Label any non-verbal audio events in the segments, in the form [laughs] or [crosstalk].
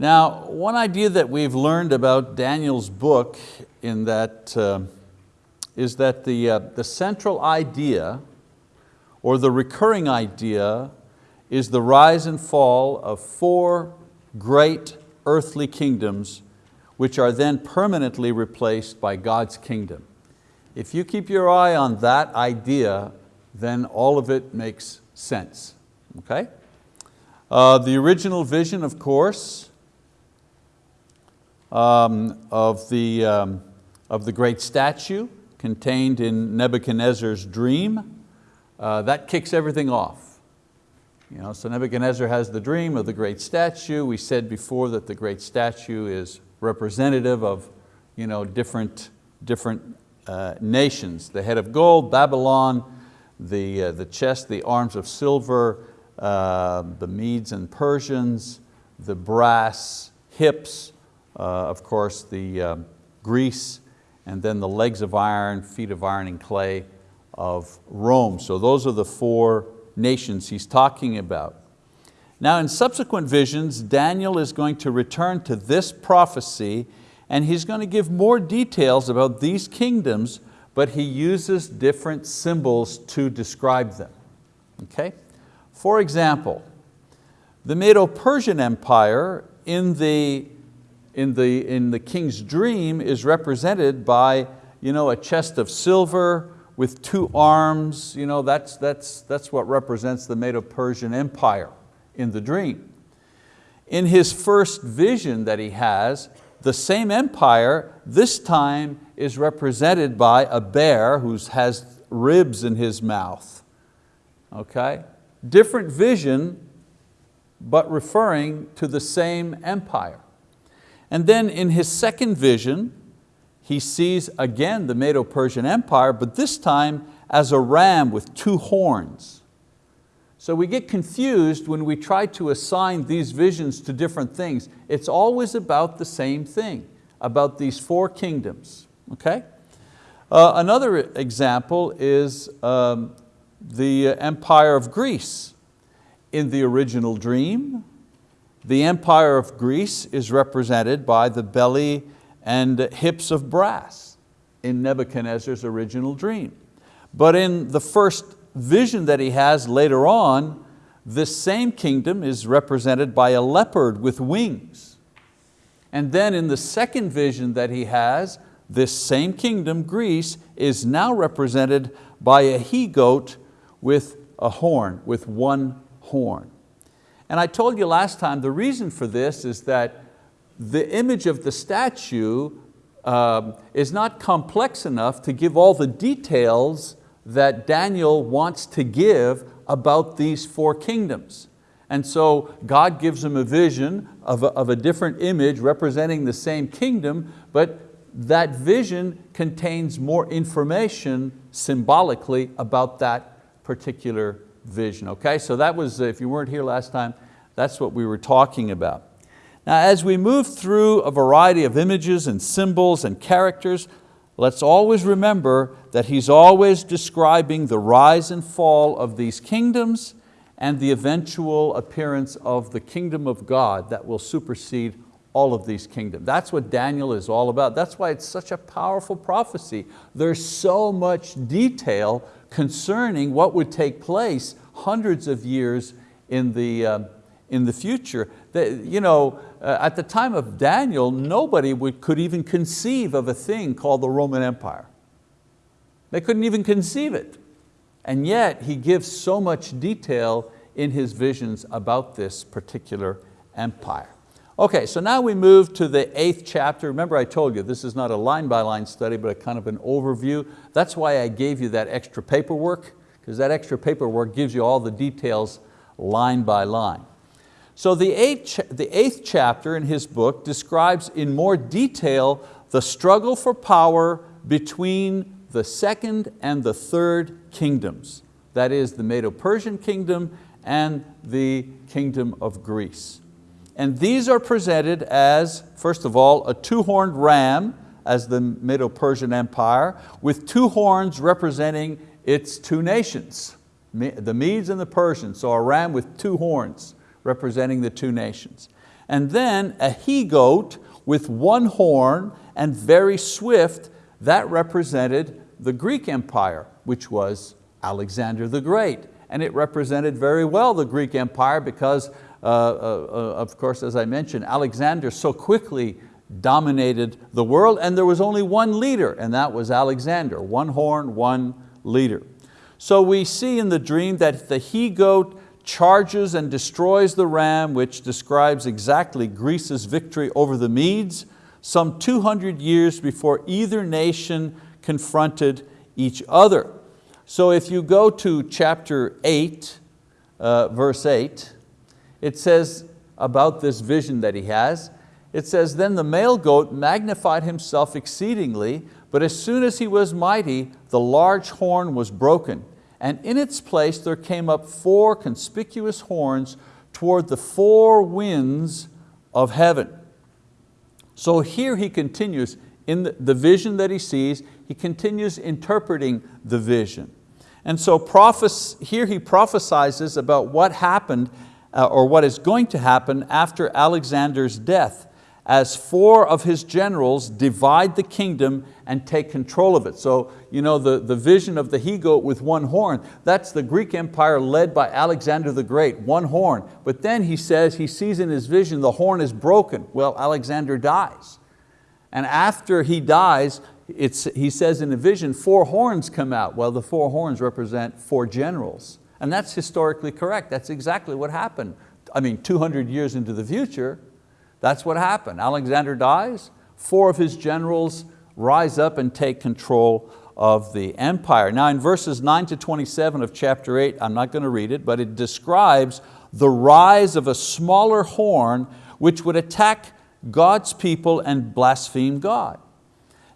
Now, one idea that we've learned about Daniel's book in that, uh, is that the, uh, the central idea or the recurring idea is the rise and fall of four great earthly kingdoms which are then permanently replaced by God's kingdom. If you keep your eye on that idea, then all of it makes sense, okay? Uh, the original vision, of course, um, of, the, um, of the great statue contained in Nebuchadnezzar's dream. Uh, that kicks everything off. You know, so Nebuchadnezzar has the dream of the great statue. We said before that the great statue is representative of you know, different, different uh, nations. The head of gold, Babylon, the, uh, the chest, the arms of silver, uh, the Medes and Persians, the brass hips, of course, the um, Greece, and then the legs of iron, feet of iron and clay of Rome. So those are the four nations he's talking about. Now in subsequent visions, Daniel is going to return to this prophecy and he's going to give more details about these kingdoms, but he uses different symbols to describe them. Okay? For example, the Medo-Persian Empire in the in the, in the king's dream is represented by you know, a chest of silver with two arms. You know, that's, that's, that's what represents the Medo-Persian Empire in the dream. In his first vision that he has, the same empire this time is represented by a bear who has ribs in his mouth. Okay? Different vision, but referring to the same empire. And then in his second vision, he sees again the Medo-Persian Empire, but this time as a ram with two horns. So we get confused when we try to assign these visions to different things. It's always about the same thing, about these four kingdoms, okay? Uh, another example is um, the empire of Greece. In the original dream, the empire of Greece is represented by the belly and hips of brass in Nebuchadnezzar's original dream. But in the first vision that he has later on, this same kingdom is represented by a leopard with wings. And then in the second vision that he has, this same kingdom, Greece, is now represented by a he-goat with a horn, with one horn. And I told you last time, the reason for this is that the image of the statue um, is not complex enough to give all the details that Daniel wants to give about these four kingdoms. And so God gives him a vision of a, of a different image representing the same kingdom, but that vision contains more information symbolically about that particular vision. Okay, so that was, if you weren't here last time, that's what we were talking about. Now as we move through a variety of images and symbols and characters, let's always remember that he's always describing the rise and fall of these kingdoms and the eventual appearance of the kingdom of God that will supersede all of these kingdoms. That's what Daniel is all about. That's why it's such a powerful prophecy. There's so much detail concerning what would take place hundreds of years in the, uh, in the future. You know, uh, at the time of Daniel, nobody would, could even conceive of a thing called the Roman Empire. They couldn't even conceive it. And yet he gives so much detail in his visions about this particular empire. Okay, so now we move to the eighth chapter. Remember I told you this is not a line by line study, but a kind of an overview. That's why I gave you that extra paperwork, because that extra paperwork gives you all the details line by line. So the eighth, the eighth chapter in his book describes in more detail the struggle for power between the second and the third kingdoms. That is the Medo-Persian kingdom and the kingdom of Greece. And these are presented as, first of all, a two-horned ram as the Medo-Persian Empire with two horns representing its two nations, the Medes and the Persians, so a ram with two horns representing the two nations. And then a he-goat with one horn and very swift, that represented the Greek Empire, which was Alexander the Great. And it represented very well the Greek Empire because, Uh, uh, uh, of course, as I mentioned, Alexander so quickly dominated the world and there was only one leader and that was Alexander, one horn, one leader. So we see in the dream that the he-goat charges and destroys the ram, which describes exactly Greece's victory over the Medes, some 200 years before either nation confronted each other. So if you go to chapter 8, uh, verse 8, it says about this vision that he has, it says, then the male goat magnified himself exceedingly, but as soon as he was mighty, the large horn was broken. And in its place there came up four conspicuous horns toward the four winds of heaven. So here he continues, in the vision that he sees, he continues interpreting the vision. And so here he prophesizes about what happened uh, or what is going to happen after Alexander's death as four of his generals divide the kingdom and take control of it. So you know, the, the vision of the he-goat with one horn, that's the Greek Empire led by Alexander the Great, one horn. But then he says, he sees in his vision the horn is broken. Well, Alexander dies. And after he dies, it's, he says in the vision, four horns come out. Well, the four horns represent four generals. And that's historically correct. That's exactly what happened. I mean, 200 years into the future, that's what happened. Alexander dies, four of his generals rise up and take control of the empire. Now in verses 9 to 27 of chapter 8, I'm not going to read it, but it describes the rise of a smaller horn which would attack God's people and blaspheme God.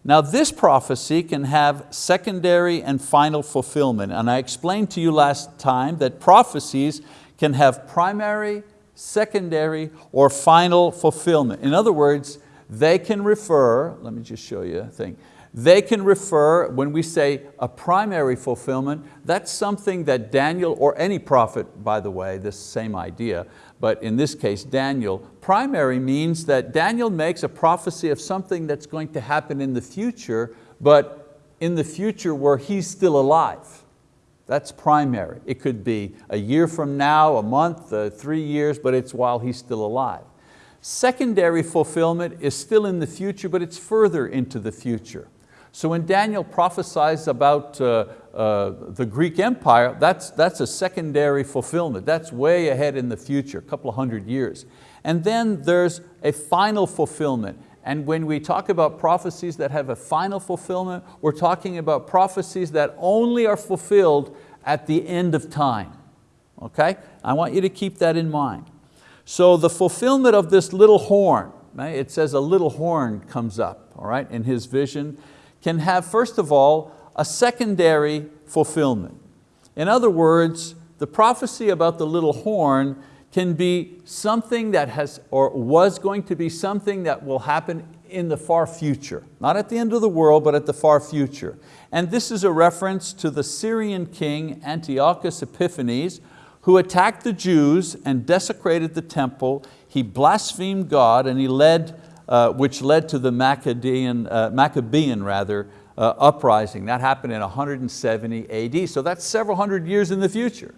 Now this prophecy can have secondary and final fulfillment. And I explained to you last time that prophecies can have primary secondary, or final fulfillment. In other words, they can refer, let me just show you a thing, they can refer, when we say a primary fulfillment, that's something that Daniel, or any prophet, by the way, this same idea, but in this case, Daniel, primary means that Daniel makes a prophecy of something that's going to happen in the future, but in the future where he's still alive. That's primary. It could be a year from now, a month, uh, three years, but it's while he's still alive. Secondary fulfillment is still in the future, but it's further into the future. So when Daniel prophesies about uh, uh, the Greek Empire, that's, that's a secondary fulfillment. That's way ahead in the future, a couple of hundred years. And then there's a final fulfillment. And when we talk about prophecies that have a final fulfillment, we're talking about prophecies that only are fulfilled at the end of time. Okay? I want you to keep that in mind. So the fulfillment of this little horn, it says a little horn comes up all right, in his vision, can have first of all a secondary fulfillment. In other words, the prophecy about the little horn can be something that has, or was going to be something that will happen in the far future. Not at the end of the world, but at the far future. And this is a reference to the Syrian king Antiochus Epiphanes, who attacked the Jews and desecrated the temple. He blasphemed God and he led, uh, which led to the Maccabean, uh, Maccabean rather, uh, uprising. That happened in 170 AD, so that's several hundred years in the future.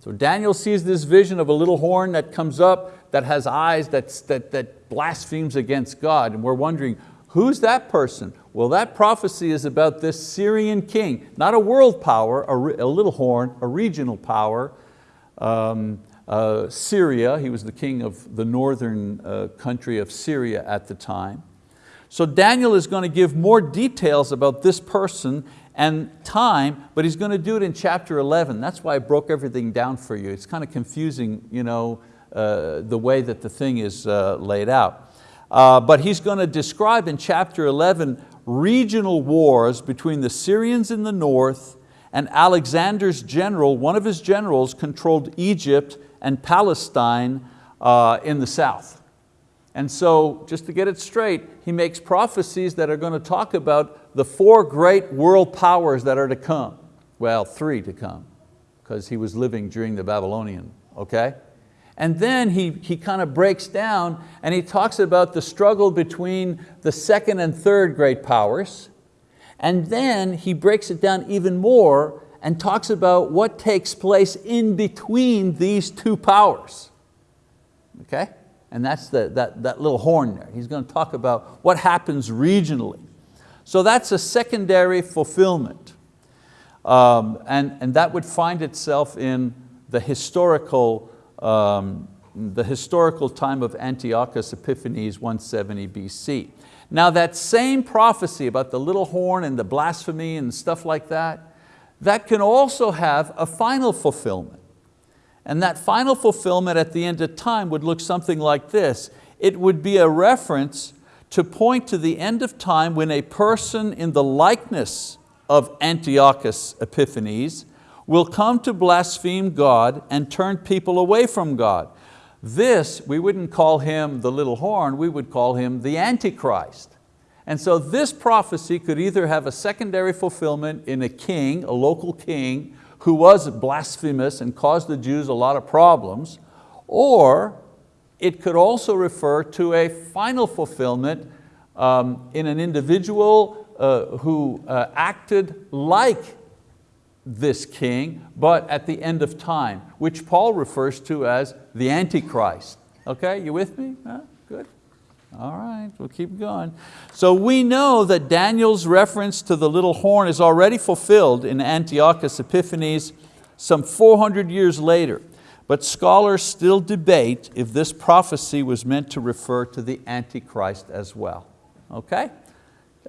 So Daniel sees this vision of a little horn that comes up that has eyes that's, that, that blasphemes against God. And we're wondering, who's that person? Well, that prophecy is about this Syrian king, not a world power, a, a little horn, a regional power. Um, uh, Syria, he was the king of the northern uh, country of Syria at the time. So Daniel is going to give more details about this person and time, but he's going to do it in chapter 11. That's why I broke everything down for you. It's kind of confusing you know, uh, the way that the thing is uh, laid out. Uh, but he's going to describe in chapter 11 regional wars between the Syrians in the north and Alexander's general, one of his generals controlled Egypt and Palestine uh, in the south. And so just to get it straight, he makes prophecies that are going to talk about the four great world powers that are to come. Well, three to come, because he was living during the Babylonian, okay? And then he, he kind of breaks down and he talks about the struggle between the second and third great powers. And then he breaks it down even more and talks about what takes place in between these two powers. Okay? And that's the, that, that little horn there. He's going to talk about what happens regionally. So that's a secondary fulfillment. Um, and, and that would find itself in the historical, um, the historical time of Antiochus Epiphanes 170 BC. Now that same prophecy about the little horn and the blasphemy and stuff like that, that can also have a final fulfillment. And that final fulfillment at the end of time would look something like this. It would be a reference to point to the end of time when a person in the likeness of Antiochus Epiphanes will come to blaspheme God and turn people away from God. This, we wouldn't call him the little horn, we would call him the Antichrist. And so this prophecy could either have a secondary fulfillment in a king, a local king, who was blasphemous and caused the Jews a lot of problems, or it could also refer to a final fulfillment um, in an individual uh, who uh, acted like this king, but at the end of time, which Paul refers to as the Antichrist. Okay, you with me? Huh? All right, we'll keep going. So we know that Daniel's reference to the little horn is already fulfilled in Antiochus Epiphanes some 400 years later. But scholars still debate if this prophecy was meant to refer to the Antichrist as well. Okay?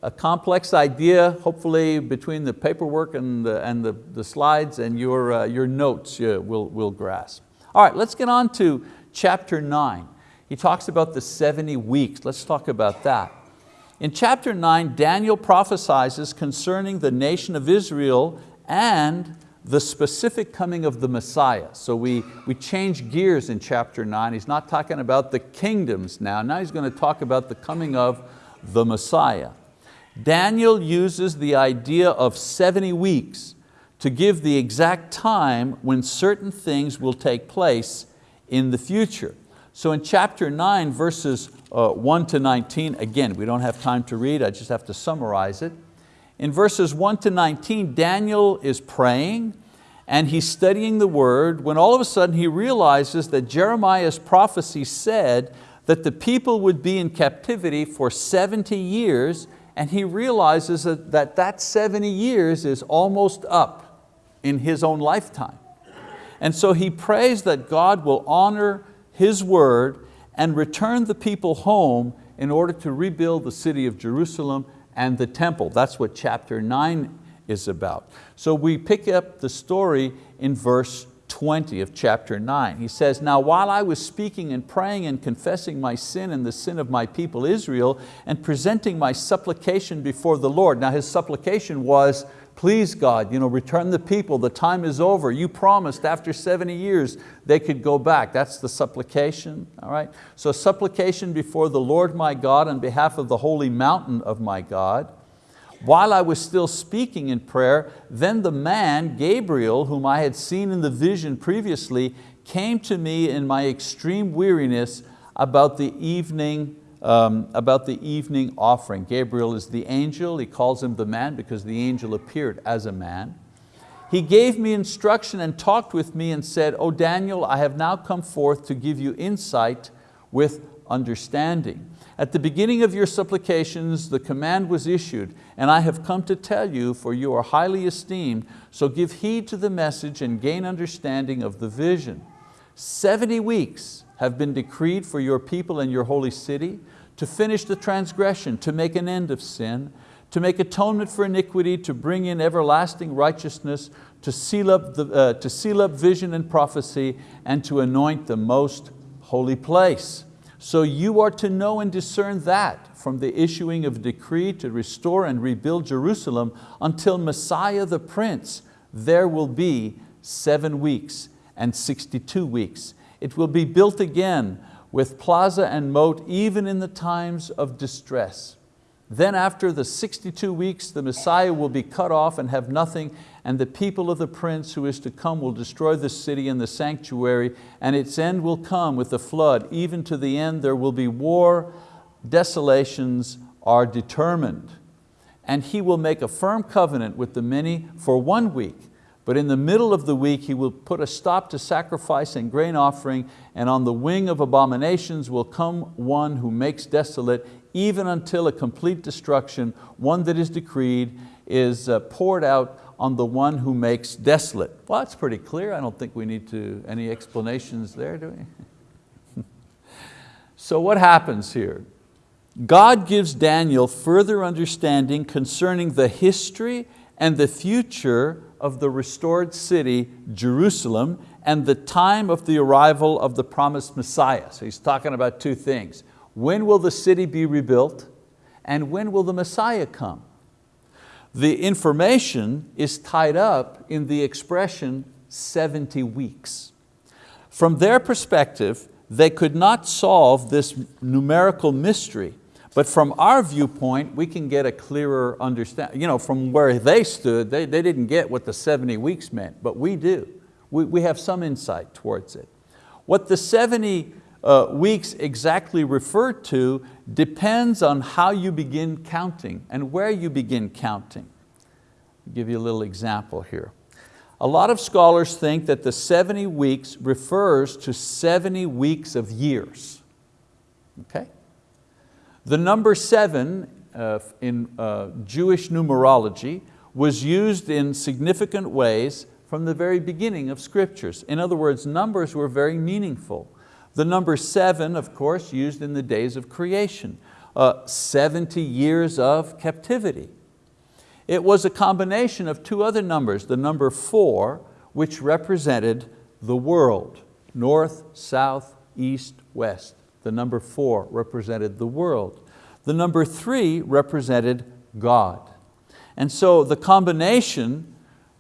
A complex idea, hopefully between the paperwork and the, and the, the slides and your, uh, your notes you will, will grasp. All right, let's get on to chapter nine. He talks about the 70 weeks. Let's talk about that. In chapter nine, Daniel prophesies concerning the nation of Israel and the specific coming of the Messiah. So we, we change gears in chapter nine. He's not talking about the kingdoms now. Now he's going to talk about the coming of the Messiah. Daniel uses the idea of 70 weeks to give the exact time when certain things will take place in the future. So in chapter nine, verses uh, one to 19, again, we don't have time to read, I just have to summarize it. In verses 1 to 19, Daniel is praying and he's studying the word when all of a sudden he realizes that Jeremiah's prophecy said that the people would be in captivity for 70 years and he realizes that that, that 70 years is almost up in his own lifetime. And so he prays that God will honor his word and return the people home in order to rebuild the city of Jerusalem and the temple. That's what chapter nine is about. So we pick up the story in verse 20 of chapter 9. He says, now while I was speaking and praying and confessing my sin and the sin of my people Israel and presenting my supplication before the Lord. Now his supplication was, please God, you know, return the people, the time is over. You promised after 70 years they could go back. That's the supplication, all right? So supplication before the Lord my God on behalf of the holy mountain of my God. While I was still speaking in prayer, then the man, Gabriel, whom I had seen in the vision previously, came to me in my extreme weariness about the evening um, about the evening offering. Gabriel is the angel, he calls him the man because the angel appeared as a man. He gave me instruction and talked with me and said, O Daniel, I have now come forth to give you insight with understanding. At the beginning of your supplications, the command was issued, and I have come to tell you, for you are highly esteemed, so give heed to the message and gain understanding of the vision. 70 weeks have been decreed for your people and your holy city to finish the transgression, to make an end of sin, to make atonement for iniquity, to bring in everlasting righteousness, to seal up, the, uh, to seal up vision and prophecy, and to anoint the most holy place. So you are to know and discern that from the issuing of decree to restore and rebuild Jerusalem until Messiah the Prince, there will be seven weeks and 62 weeks. It will be built again with plaza and moat even in the times of distress. Then after the 62 weeks, the Messiah will be cut off and have nothing, and the people of the prince who is to come will destroy the city and the sanctuary, and its end will come with the flood. Even to the end there will be war, desolations are determined. And he will make a firm covenant with the many for one week, but in the middle of the week he will put a stop to sacrifice and grain offering, and on the wing of abominations will come one who makes desolate, even until a complete destruction, one that is decreed, is uh, poured out on the one who makes desolate. Well, that's pretty clear. I don't think we need to, any explanations there, do we? [laughs] so what happens here? God gives Daniel further understanding concerning the history and the future of the restored city, Jerusalem, and the time of the arrival of the promised Messiah. So he's talking about two things. When will the city be rebuilt? And when will the Messiah come? The information is tied up in the expression 70 weeks. From their perspective, they could not solve this numerical mystery, but from our viewpoint, we can get a clearer understanding. You know, from where they stood, they, they didn't get what the 70 weeks meant, but we do. We, we have some insight towards it. What the 70 uh, weeks exactly referred to depends on how you begin counting and where you begin counting. I'll give you a little example here. A lot of scholars think that the 70 weeks refers to 70 weeks of years. Okay? The number seven uh, in uh, Jewish numerology was used in significant ways from the very beginning of scriptures. In other words, numbers were very meaningful. The number seven, of course, used in the days of creation. Uh, 70 years of captivity. It was a combination of two other numbers, the number four, which represented the world, north, south, east, west. The number four represented the world. The number three represented God. And so the combination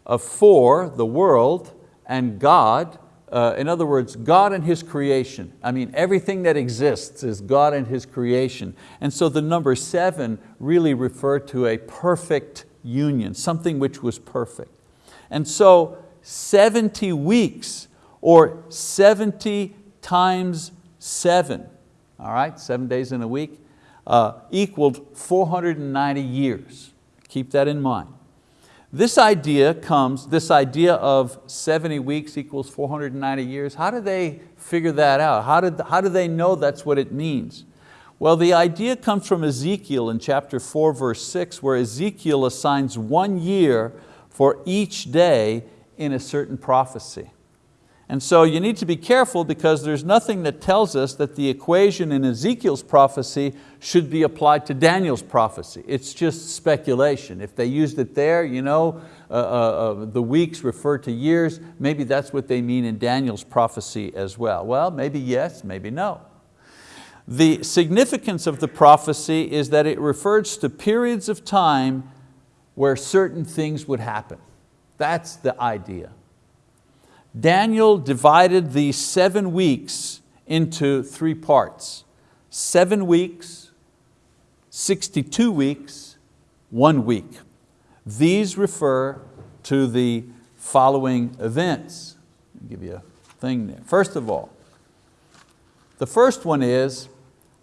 of four, the world, and God uh, in other words, God and His creation. I mean, everything that exists is God and His creation. And so the number seven really referred to a perfect union, something which was perfect. And so 70 weeks or 70 times seven, all right, seven days in a week, uh, equaled 490 years. Keep that in mind. This idea comes, this idea of 70 weeks equals 490 years, how do they figure that out? How, did, how do they know that's what it means? Well, the idea comes from Ezekiel in chapter 4, verse 6, where Ezekiel assigns one year for each day in a certain prophecy. And so you need to be careful because there's nothing that tells us that the equation in Ezekiel's prophecy should be applied to Daniel's prophecy. It's just speculation. If they used it there, you know, uh, uh, uh, the weeks refer to years, maybe that's what they mean in Daniel's prophecy as well. Well, maybe yes, maybe no. The significance of the prophecy is that it refers to periods of time where certain things would happen. That's the idea. Daniel divided these seven weeks into three parts. Seven weeks, 62 weeks, one week. These refer to the following events. I'll give you a thing there. First of all, the first one is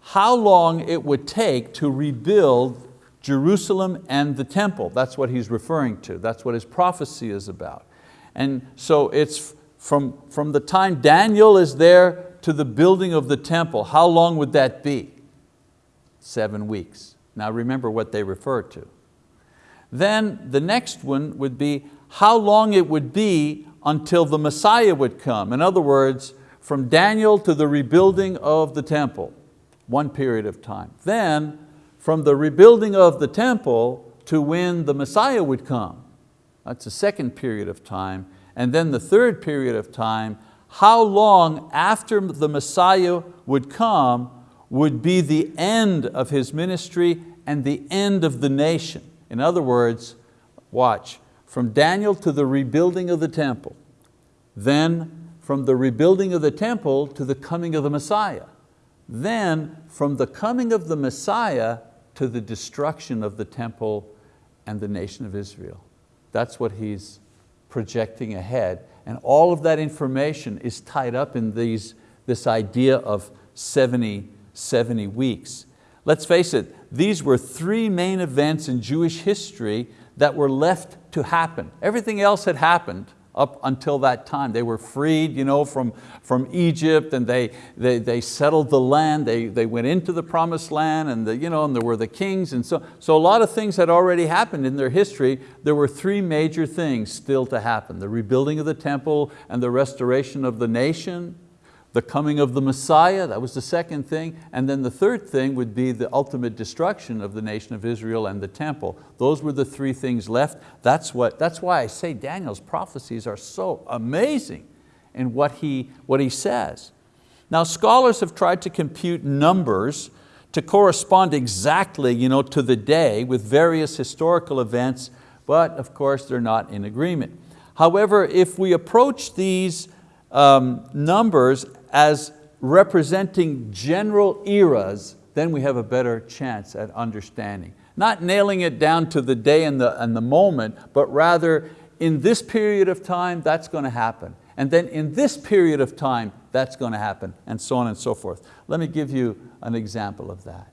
how long it would take to rebuild Jerusalem and the temple. That's what he's referring to. That's what his prophecy is about. And so it's from, from the time Daniel is there to the building of the temple, how long would that be? Seven weeks. Now remember what they refer to. Then the next one would be how long it would be until the Messiah would come. In other words, from Daniel to the rebuilding of the temple, one period of time. Then from the rebuilding of the temple to when the Messiah would come. That's a second period of time. And then the third period of time, how long after the Messiah would come would be the end of his ministry and the end of the nation. In other words, watch, from Daniel to the rebuilding of the temple, then from the rebuilding of the temple to the coming of the Messiah, then from the coming of the Messiah to the destruction of the temple and the nation of Israel. That's what he's projecting ahead. And all of that information is tied up in these, this idea of 70, 70 weeks. Let's face it, these were three main events in Jewish history that were left to happen. Everything else had happened, up until that time. They were freed you know, from, from Egypt and they, they, they settled the land, they, they went into the promised land and, the, you know, and there were the kings and so, so a lot of things had already happened in their history. There were three major things still to happen. The rebuilding of the temple and the restoration of the nation, the coming of the Messiah, that was the second thing, and then the third thing would be the ultimate destruction of the nation of Israel and the temple. Those were the three things left. That's, what, that's why I say Daniel's prophecies are so amazing in what he, what he says. Now scholars have tried to compute numbers to correspond exactly you know, to the day with various historical events, but of course they're not in agreement. However, if we approach these um, numbers as representing general eras, then we have a better chance at understanding. Not nailing it down to the day and the, and the moment, but rather in this period of time, that's going to happen. And then in this period of time, that's going to happen, and so on and so forth. Let me give you an example of that.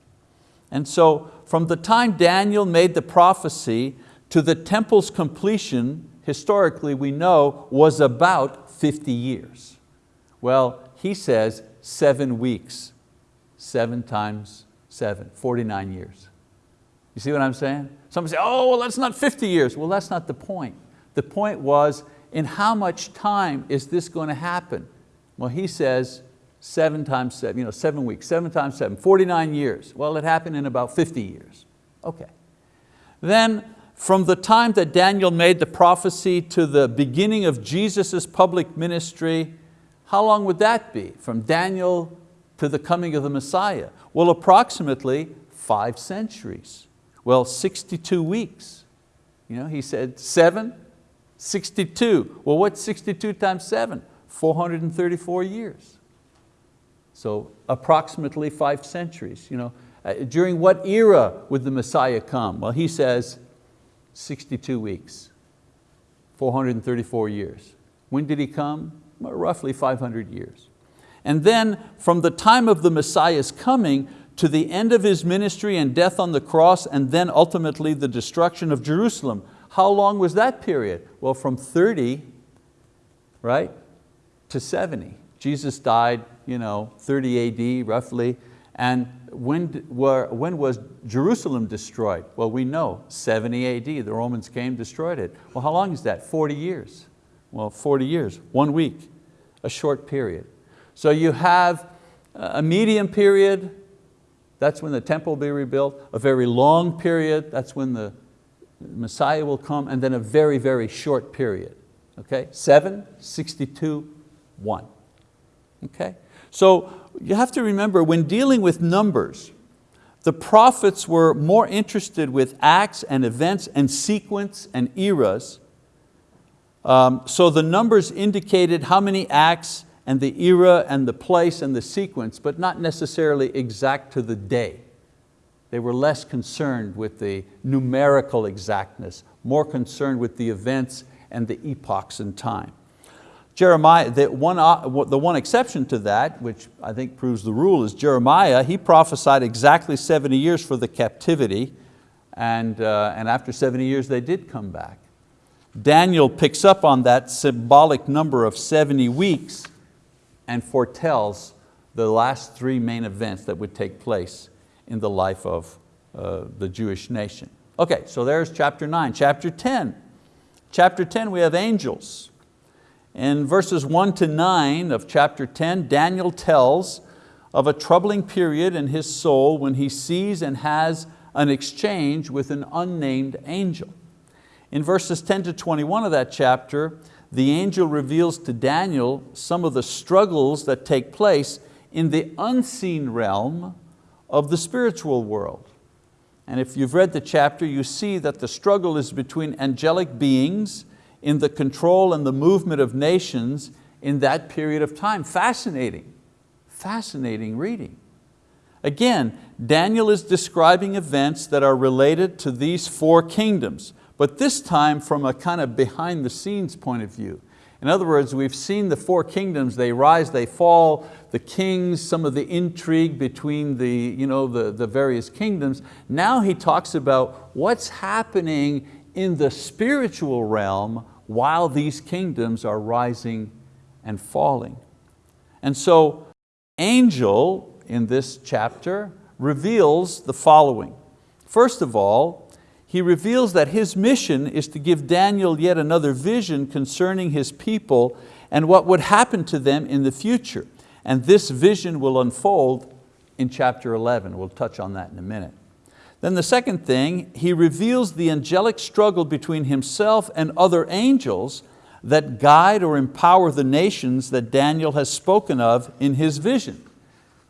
And so from the time Daniel made the prophecy to the temple's completion, historically we know, was about 50 years. Well, he says seven weeks, seven times seven, 49 years. You see what I'm saying? Some say, oh, well, that's not 50 years. Well, that's not the point. The point was, in how much time is this going to happen? Well, he says seven times seven, you know, seven weeks, seven times seven, 49 years. Well, it happened in about 50 years. Okay. Then from the time that Daniel made the prophecy to the beginning of Jesus' public ministry, how long would that be from Daniel to the coming of the Messiah? Well, approximately five centuries. Well, 62 weeks. You know, he said seven, 62. Well, what's 62 times seven? 434 years. So approximately five centuries. You know, uh, during what era would the Messiah come? Well, he says 62 weeks, 434 years. When did he come? Roughly 500 years. And then from the time of the Messiah's coming to the end of His ministry and death on the cross and then ultimately the destruction of Jerusalem, how long was that period? Well, from 30, right, to 70. Jesus died you know, 30 AD roughly, and when, when was Jerusalem destroyed? Well, we know, 70 AD, the Romans came, destroyed it. Well, how long is that? 40 years. Well, 40 years, one week, a short period. So you have a medium period, that's when the temple will be rebuilt, a very long period, that's when the Messiah will come, and then a very, very short period. Okay, seven, 62, one. Okay, so you have to remember when dealing with numbers, the prophets were more interested with acts and events and sequence and eras um, so the numbers indicated how many acts and the era and the place and the sequence, but not necessarily exact to the day. They were less concerned with the numerical exactness, more concerned with the events and the epochs in time. Jeremiah, the one, uh, the one exception to that, which I think proves the rule, is Jeremiah. He prophesied exactly 70 years for the captivity, and, uh, and after 70 years they did come back. Daniel picks up on that symbolic number of 70 weeks and foretells the last three main events that would take place in the life of uh, the Jewish nation. Okay, so there's chapter nine. Chapter 10. Chapter 10 we have angels. In verses one to nine of chapter 10, Daniel tells of a troubling period in his soul when he sees and has an exchange with an unnamed angel. In verses 10 to 21 of that chapter, the angel reveals to Daniel some of the struggles that take place in the unseen realm of the spiritual world. And if you've read the chapter, you see that the struggle is between angelic beings in the control and the movement of nations in that period of time. Fascinating, fascinating reading. Again, Daniel is describing events that are related to these four kingdoms, but this time from a kind of behind the scenes point of view. In other words, we've seen the four kingdoms, they rise, they fall, the kings, some of the intrigue between the, you know, the, the various kingdoms. Now he talks about what's happening in the spiritual realm while these kingdoms are rising and falling. And so angel in this chapter reveals the following. First of all, he reveals that his mission is to give Daniel yet another vision concerning his people and what would happen to them in the future. And this vision will unfold in chapter 11. We'll touch on that in a minute. Then the second thing, he reveals the angelic struggle between himself and other angels that guide or empower the nations that Daniel has spoken of in his vision.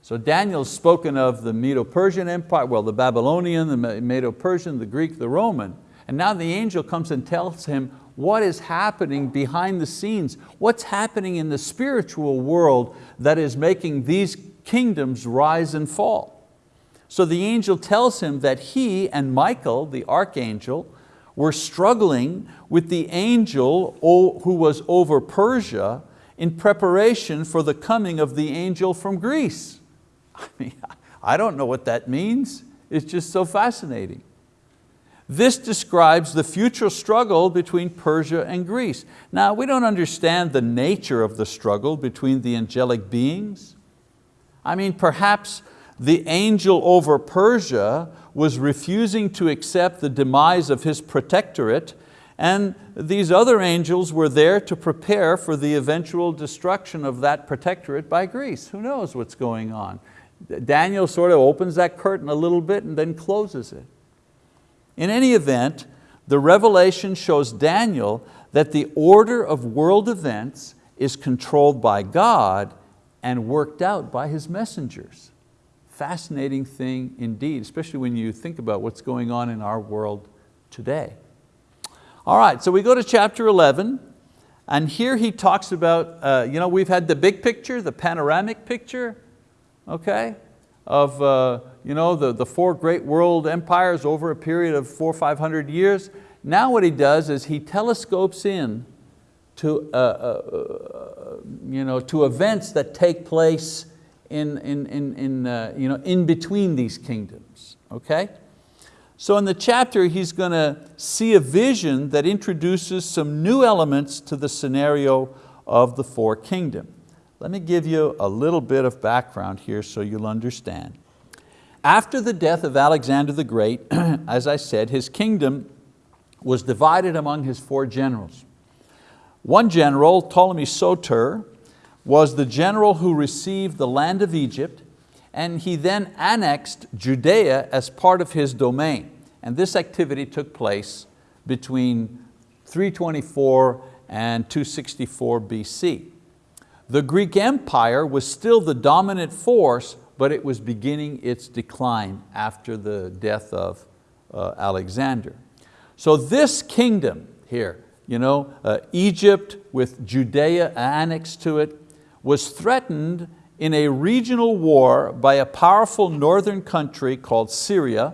So Daniel's spoken of the Medo-Persian Empire, well the Babylonian, the Medo-Persian, the Greek, the Roman, and now the angel comes and tells him what is happening behind the scenes, what's happening in the spiritual world that is making these kingdoms rise and fall. So the angel tells him that he and Michael, the archangel, were struggling with the angel who was over Persia in preparation for the coming of the angel from Greece. [laughs] I mean, I don't know what that means. It's just so fascinating. This describes the future struggle between Persia and Greece. Now, we don't understand the nature of the struggle between the angelic beings. I mean, perhaps the angel over Persia was refusing to accept the demise of his protectorate and these other angels were there to prepare for the eventual destruction of that protectorate by Greece. Who knows what's going on? Daniel sort of opens that curtain a little bit and then closes it. In any event, the revelation shows Daniel that the order of world events is controlled by God and worked out by His messengers. Fascinating thing indeed, especially when you think about what's going on in our world today. All right, so we go to chapter 11, and here he talks about, uh, you know, we've had the big picture, the panoramic picture, okay, of uh, you know, the, the four great world empires over a period of four or 500 years. Now what he does is he telescopes in to, uh, uh, uh, you know, to events that take place in, in, in, in, uh, you know, in between these kingdoms, okay? So in the chapter, he's going to see a vision that introduces some new elements to the scenario of the four kingdoms. Let me give you a little bit of background here so you'll understand. After the death of Alexander the Great, [clears throat] as I said, his kingdom was divided among his four generals. One general, Ptolemy Soter, was the general who received the land of Egypt and he then annexed Judea as part of his domain. And this activity took place between 324 and 264 BC. The Greek Empire was still the dominant force, but it was beginning its decline after the death of uh, Alexander. So this kingdom here, you know, uh, Egypt with Judea annexed to it, was threatened in a regional war by a powerful northern country called Syria,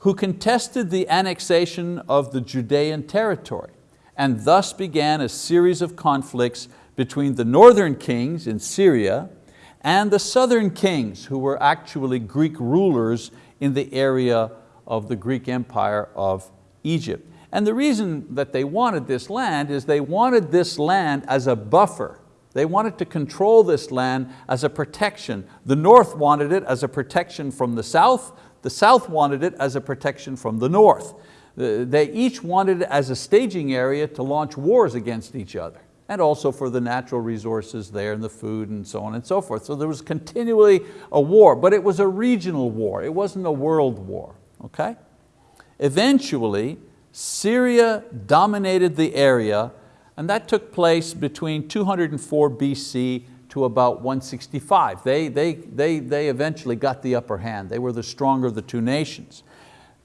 who contested the annexation of the Judean territory, and thus began a series of conflicts between the northern kings in Syria and the southern kings who were actually Greek rulers in the area of the Greek Empire of Egypt. And the reason that they wanted this land is they wanted this land as a buffer. They wanted to control this land as a protection. The north wanted it as a protection from the south, the south wanted it as a protection from the north. Uh, they each wanted it as a staging area to launch wars against each other and also for the natural resources there and the food and so on and so forth. So there was continually a war, but it was a regional war. It wasn't a world war, okay? Eventually, Syria dominated the area and that took place between 204 BC to about 165. They, they, they, they eventually got the upper hand. They were the stronger of the two nations.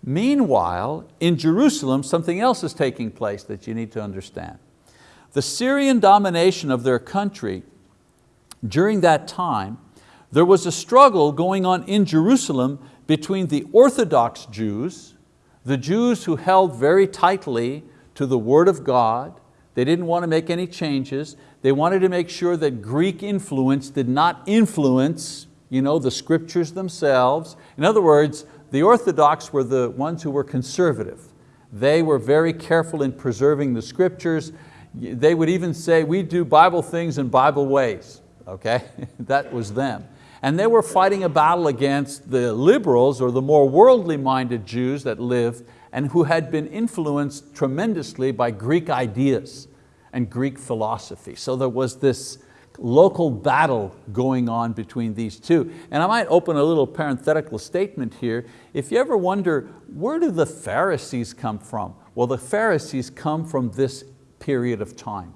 Meanwhile, in Jerusalem, something else is taking place that you need to understand. The Syrian domination of their country, during that time, there was a struggle going on in Jerusalem between the Orthodox Jews, The Jews who held very tightly to the word of God, they didn't want to make any changes. They wanted to make sure that Greek influence did not influence you know, the scriptures themselves. In other words, the Orthodox were the ones who were conservative. They were very careful in preserving the scriptures. They would even say, we do Bible things in Bible ways. Okay, [laughs] that was them. And they were fighting a battle against the liberals or the more worldly minded Jews that lived and who had been influenced tremendously by Greek ideas and Greek philosophy. So there was this local battle going on between these two. And I might open a little parenthetical statement here. If you ever wonder, where do the Pharisees come from? Well, the Pharisees come from this period of time.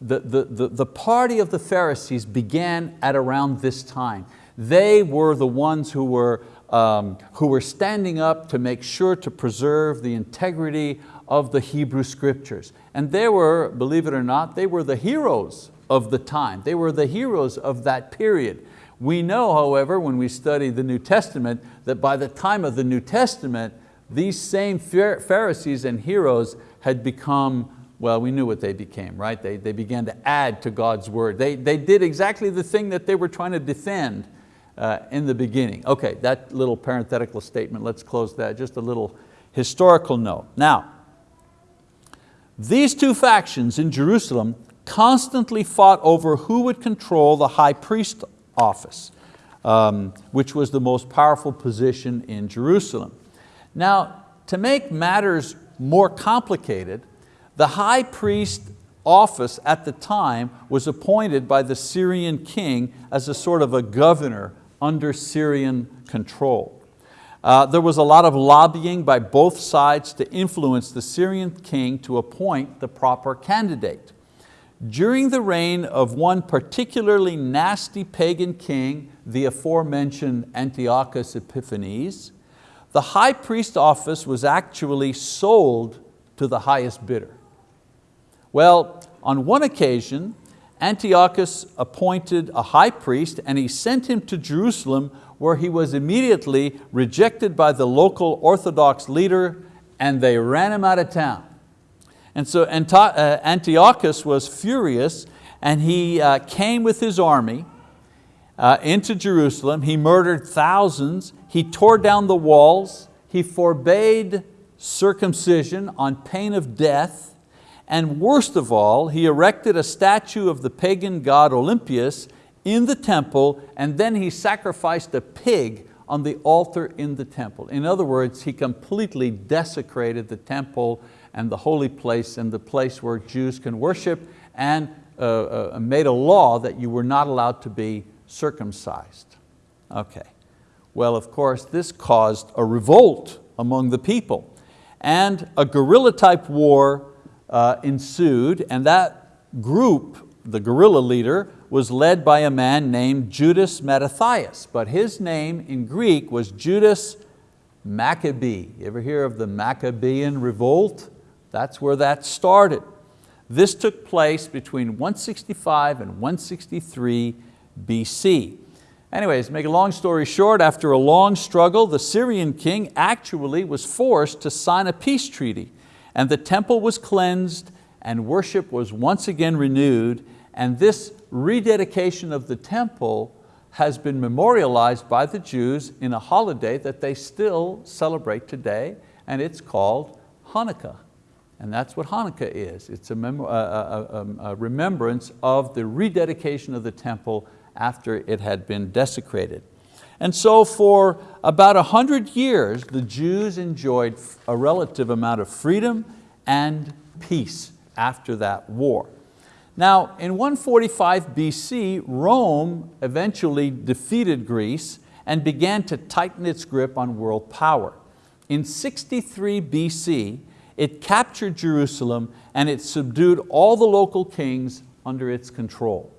The, the, the, the party of the Pharisees began at around this time. They were the ones who were, um, who were standing up to make sure to preserve the integrity of the Hebrew scriptures. And they were, believe it or not, they were the heroes of the time. They were the heroes of that period. We know, however, when we study the New Testament, that by the time of the New Testament, these same Pharisees and heroes had become, well, we knew what they became, right? They, they began to add to God's word. They, they did exactly the thing that they were trying to defend uh, in the beginning. Okay, that little parenthetical statement, let's close that, just a little historical note. Now, these two factions in Jerusalem constantly fought over who would control the high priest office, um, which was the most powerful position in Jerusalem. Now, to make matters more complicated, the high priest office at the time was appointed by the Syrian king as a sort of a governor under Syrian control. Uh, there was a lot of lobbying by both sides to influence the Syrian king to appoint the proper candidate. During the reign of one particularly nasty pagan king, the aforementioned Antiochus Epiphanes, the high priest office was actually sold to the highest bidder. Well, on one occasion, Antiochus appointed a high priest and he sent him to Jerusalem where he was immediately rejected by the local Orthodox leader and they ran him out of town. And so uh, Antiochus was furious and he uh, came with his army uh, into Jerusalem. He murdered thousands. He tore down the walls. He forbade circumcision on pain of death. And worst of all, he erected a statue of the pagan god Olympius in the temple and then he sacrificed a pig on the altar in the temple. In other words, he completely desecrated the temple and the holy place and the place where Jews can worship and uh, uh, made a law that you were not allowed to be circumcised. Okay, well of course this caused a revolt among the people and a guerrilla type war uh, ensued and that group, the guerrilla leader, was led by a man named Judas Mattathias, but his name in Greek was Judas Maccabee. You ever hear of the Maccabean revolt? That's where that started. This took place between 165 and 163 BC. Anyways, make a long story short, after a long struggle, the Syrian king actually was forced to sign a peace treaty and the temple was cleansed and worship was once again renewed and this rededication of the temple has been memorialized by the Jews in a holiday that they still celebrate today and it's called Hanukkah. And that's what Hanukkah is. It's a, a, a, a, remembrance of the rededication of the temple after it had been desecrated. And so for about a hundred years, the Jews enjoyed a relative amount of freedom and peace after that war. Now, in 145 BC, Rome eventually defeated Greece and began to tighten its grip on world power. In 63 BC, it captured Jerusalem and it subdued all the local kings under its control.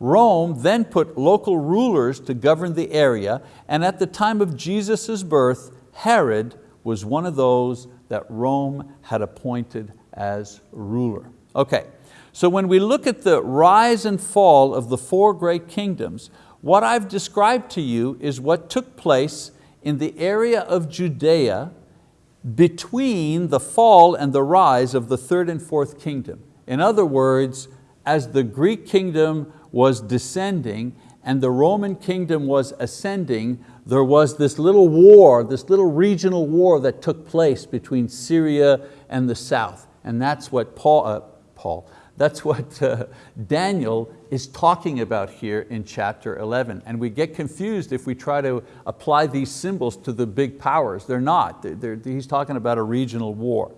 Rome then put local rulers to govern the area and at the time of Jesus' birth, Herod was one of those that Rome had appointed as ruler. Okay, so when we look at the rise and fall of the four great kingdoms, what I've described to you is what took place in the area of Judea between the fall and the rise of the third and fourth kingdom. In other words, as the Greek kingdom was descending and the Roman kingdom was ascending, there was this little war, this little regional war that took place between Syria and the south. And that's what Paul, uh, Paul that's what uh, Daniel is talking about here in chapter 11. And we get confused if we try to apply these symbols to the big powers. They're not, they're, they're, he's talking about a regional war.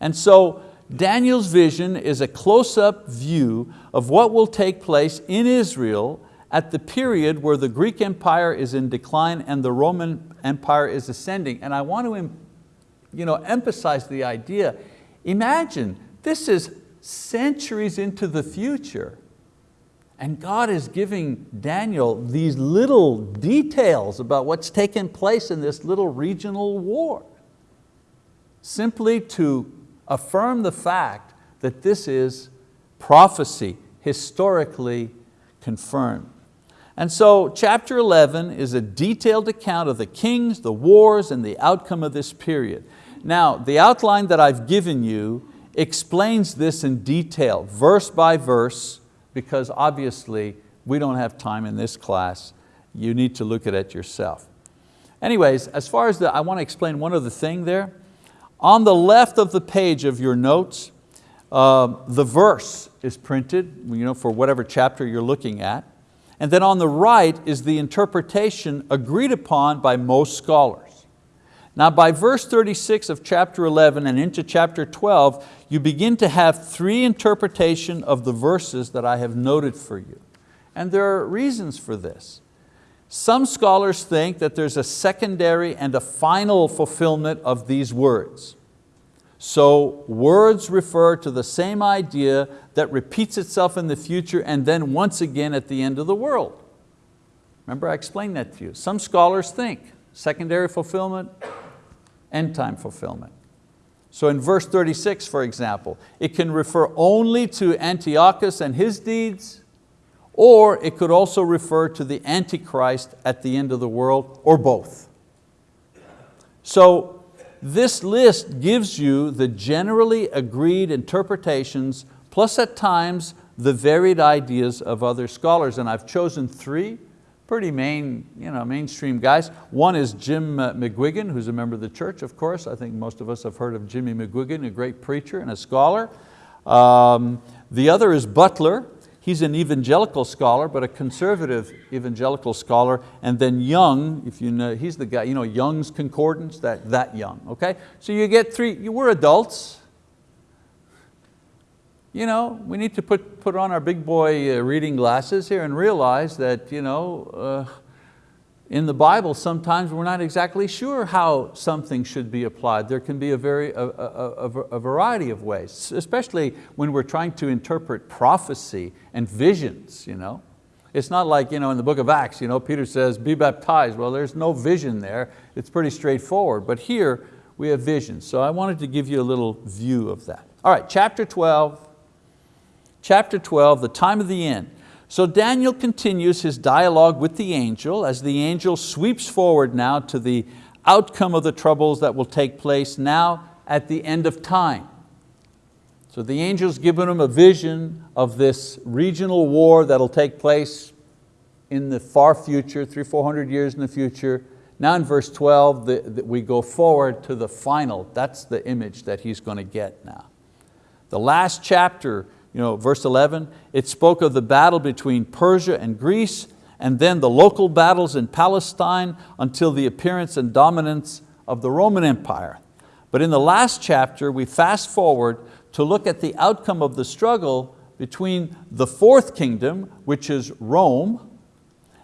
And so Daniel's vision is a close-up view of what will take place in Israel at the period where the Greek Empire is in decline and the Roman Empire is ascending. And I want to you know, emphasize the idea, imagine, this is centuries into the future. And God is giving Daniel these little details about what's taken place in this little regional war, simply to affirm the fact that this is prophecy, historically confirmed. And so chapter 11 is a detailed account of the kings, the wars, and the outcome of this period. Now, the outline that I've given you explains this in detail, verse by verse, because obviously we don't have time in this class. You need to look at it yourself. Anyways, as far as the, I want to explain one other thing there. On the left of the page of your notes, uh, the verse is printed you know, for whatever chapter you're looking at. And then on the right is the interpretation agreed upon by most scholars. Now by verse 36 of chapter 11 and into chapter 12, you begin to have three interpretation of the verses that I have noted for you. And there are reasons for this. Some scholars think that there's a secondary and a final fulfillment of these words. So words refer to the same idea that repeats itself in the future and then once again at the end of the world. Remember I explained that to you. Some scholars think secondary fulfillment, end time fulfillment. So in verse 36, for example, it can refer only to Antiochus and his deeds, or it could also refer to the Antichrist at the end of the world, or both. So this list gives you the generally agreed interpretations, plus at times the varied ideas of other scholars, and I've chosen three pretty main, you know, mainstream guys. One is Jim uh, McGuiggan, who's a member of the church, of course. I think most of us have heard of Jimmy McGuiggan, a great preacher and a scholar. Um, the other is Butler. He's an evangelical scholar, but a conservative evangelical scholar. And then Young, if you know, he's the guy, you know, Young's Concordance, that, that Young, okay? So you get three, you, we're adults, you know, we need to put, put on our big boy uh, reading glasses here and realize that you know, uh, in the Bible sometimes we're not exactly sure how something should be applied. There can be a, very, a, a, a variety of ways, especially when we're trying to interpret prophecy and visions. You know? It's not like you know, in the book of Acts, you know, Peter says, be baptized. Well, there's no vision there. It's pretty straightforward. But here we have visions. So I wanted to give you a little view of that. All right, chapter 12, chapter 12, the time of the end. So Daniel continues his dialogue with the angel as the angel sweeps forward now to the outcome of the troubles that will take place now at the end of time. So the angel's given him a vision of this regional war that'll take place in the far future, three, 400 years in the future. Now in verse 12, the, the, we go forward to the final. That's the image that he's going to get now. The last chapter you know, verse 11, it spoke of the battle between Persia and Greece and then the local battles in Palestine until the appearance and dominance of the Roman Empire. But in the last chapter, we fast forward to look at the outcome of the struggle between the fourth kingdom, which is Rome,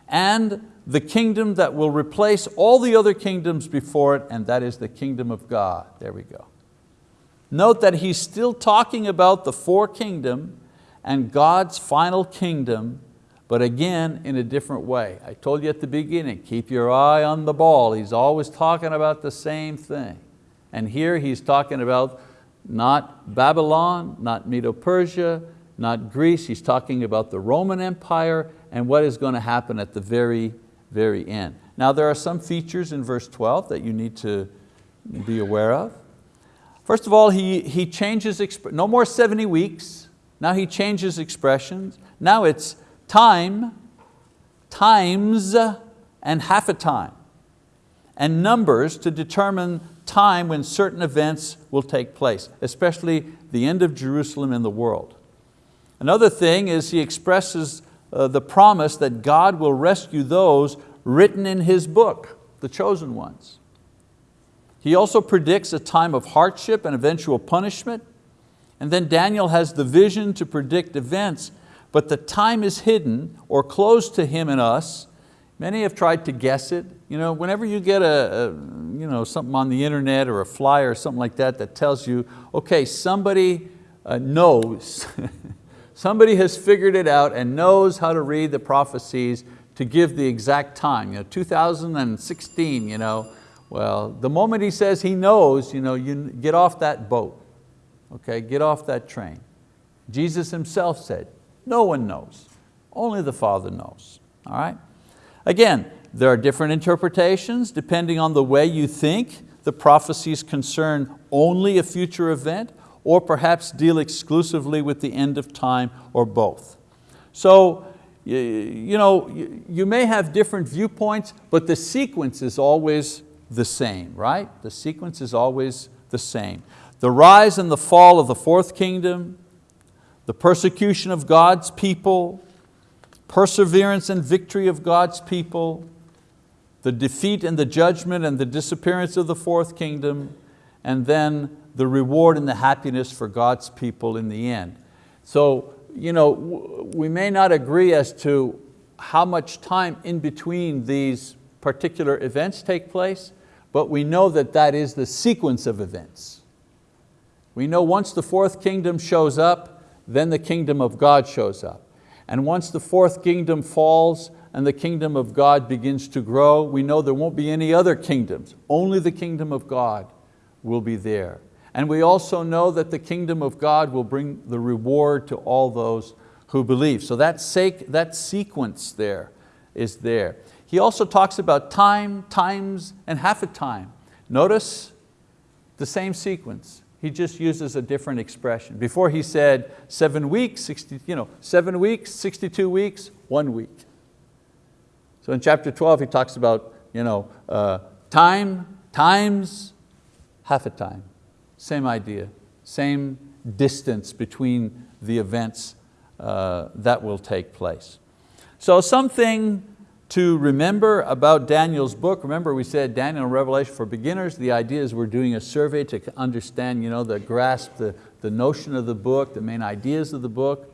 and the kingdom that will replace all the other kingdoms before it, and that is the kingdom of God. There we go. Note that he's still talking about the four kingdom and God's final kingdom, but again, in a different way. I told you at the beginning, keep your eye on the ball. He's always talking about the same thing. And here he's talking about not Babylon, not Medo-Persia, not Greece. He's talking about the Roman Empire and what is going to happen at the very, very end. Now there are some features in verse 12 that you need to be aware of. First of all, he, he changes, no more 70 weeks. Now he changes expressions. Now it's time, times, and half a time. And numbers to determine time when certain events will take place, especially the end of Jerusalem and the world. Another thing is he expresses uh, the promise that God will rescue those written in His book, the chosen ones. He also predicts a time of hardship and eventual punishment. And then Daniel has the vision to predict events, but the time is hidden or closed to him and us. Many have tried to guess it. You know, whenever you get a, a you know, something on the internet or a flyer or something like that that tells you, okay, somebody uh, knows, [laughs] somebody has figured it out and knows how to read the prophecies to give the exact time. You know, 2016, you know, well, the moment he says he knows, you know, you get off that boat, okay, get off that train. Jesus himself said, no one knows, only the Father knows, all right? Again, there are different interpretations depending on the way you think the prophecies concern only a future event or perhaps deal exclusively with the end of time or both. So you, know, you may have different viewpoints, but the sequence is always the same, right? The sequence is always the same. The rise and the fall of the fourth kingdom, the persecution of God's people, perseverance and victory of God's people, the defeat and the judgment and the disappearance of the fourth kingdom, and then the reward and the happiness for God's people in the end. So you know, we may not agree as to how much time in between these particular events take place, but we know that that is the sequence of events. We know once the fourth kingdom shows up, then the kingdom of God shows up. And once the fourth kingdom falls and the kingdom of God begins to grow, we know there won't be any other kingdoms. Only the kingdom of God will be there. And we also know that the kingdom of God will bring the reward to all those who believe. So that, that sequence there is there. He also talks about time, times, and half a time. Notice the same sequence. He just uses a different expression. Before he said seven weeks, 60, you know, seven weeks, 62 weeks, one week. So in chapter 12 he talks about you know, uh, time, times, half a time. Same idea, same distance between the events uh, that will take place. So something to remember about Daniel's book, remember we said Daniel Revelation for beginners, the idea is we're doing a survey to understand, you know, the grasp, the, the notion of the book, the main ideas of the book.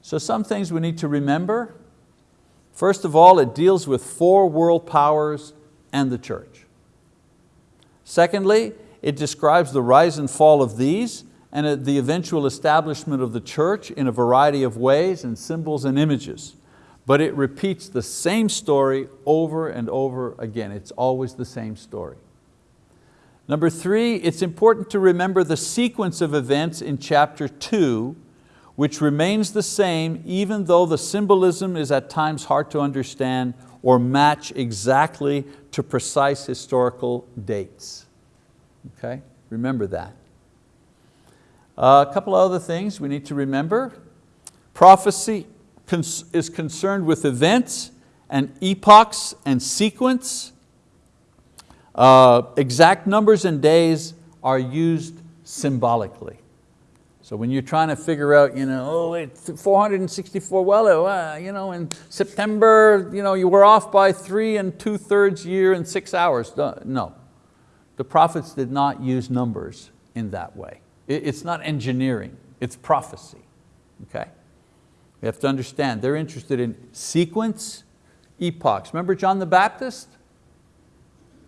So some things we need to remember. First of all, it deals with four world powers and the church. Secondly, it describes the rise and fall of these and uh, the eventual establishment of the church in a variety of ways and symbols and images. But it repeats the same story over and over again. It's always the same story. Number three, it's important to remember the sequence of events in chapter two, which remains the same even though the symbolism is at times hard to understand or match exactly to precise historical dates. Okay, remember that. Uh, a couple of other things we need to remember. Prophecy is concerned with events and epochs and sequence. Uh, exact numbers and days are used symbolically. So when you're trying to figure out, you know, oh wait, 464, well, uh, you know, in September, you know, you were off by three and two thirds year and six hours. No, the prophets did not use numbers in that way. It's not engineering, it's prophecy, okay? We have to understand, they're interested in sequence, epochs. Remember John the Baptist?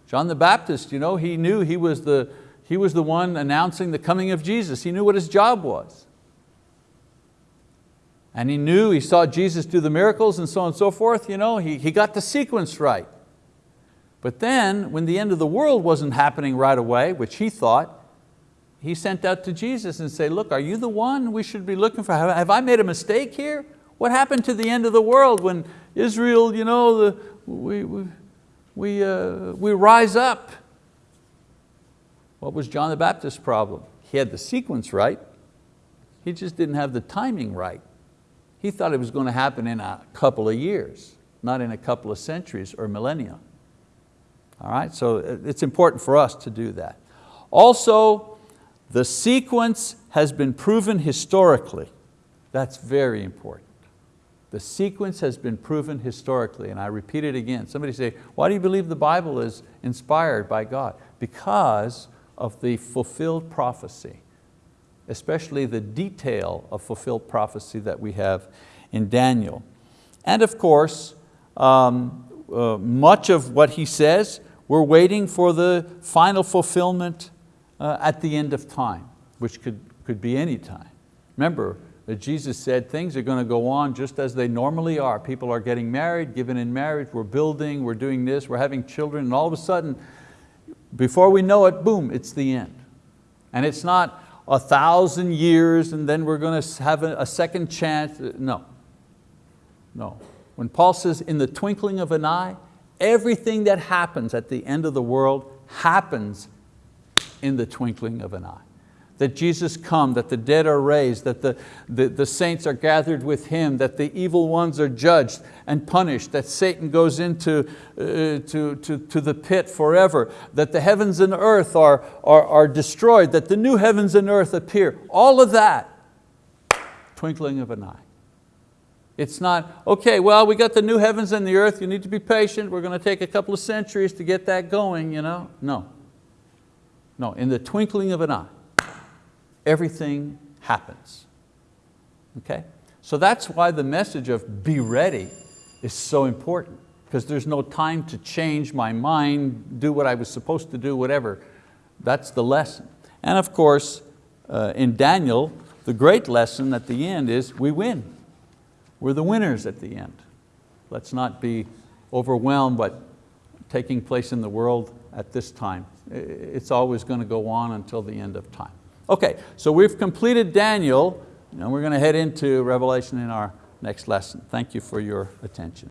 John the Baptist, you know, he knew he was, the, he was the one announcing the coming of Jesus. He knew what his job was. And he knew, he saw Jesus do the miracles and so on and so forth. You know, he, he got the sequence right. But then, when the end of the world wasn't happening right away, which he thought, he sent out to Jesus and said, look, are you the one we should be looking for? Have I made a mistake here? What happened to the end of the world when Israel, you know, the, we, we, we, uh, we rise up? What was John the Baptist's problem? He had the sequence right, he just didn't have the timing right. He thought it was going to happen in a couple of years, not in a couple of centuries or millennia. All right, so it's important for us to do that. Also, the sequence has been proven historically. That's very important. The sequence has been proven historically, and I repeat it again. Somebody say, why do you believe the Bible is inspired by God? Because of the fulfilled prophecy, especially the detail of fulfilled prophecy that we have in Daniel. And of course, um, uh, much of what he says, we're waiting for the final fulfillment uh, at the end of time, which could, could be any time. Remember, Jesus said things are going to go on just as they normally are. People are getting married, given in marriage, we're building, we're doing this, we're having children, and all of a sudden, before we know it, boom, it's the end. And it's not a thousand years and then we're going to have a second chance. No, no. When Paul says in the twinkling of an eye, everything that happens at the end of the world happens in the twinkling of an eye that Jesus come, that the dead are raised, that the, the, the, saints are gathered with Him, that the evil ones are judged and punished, that Satan goes into uh, to, to, to the pit forever, that the heavens and earth are, are, are destroyed, that the new heavens and earth appear. All of that, twinkling of an eye. It's not, okay, well, we got the new heavens and the earth, you need to be patient, we're going to take a couple of centuries to get that going. You know? No, no, in the twinkling of an eye everything happens. Okay? So that's why the message of be ready is so important because there's no time to change my mind, do what I was supposed to do, whatever. That's the lesson. And of course, uh, in Daniel, the great lesson at the end is we win. We're the winners at the end. Let's not be overwhelmed by taking place in the world at this time. It's always going to go on until the end of time. Okay, so we've completed Daniel and we're going to head into Revelation in our next lesson. Thank you for your attention.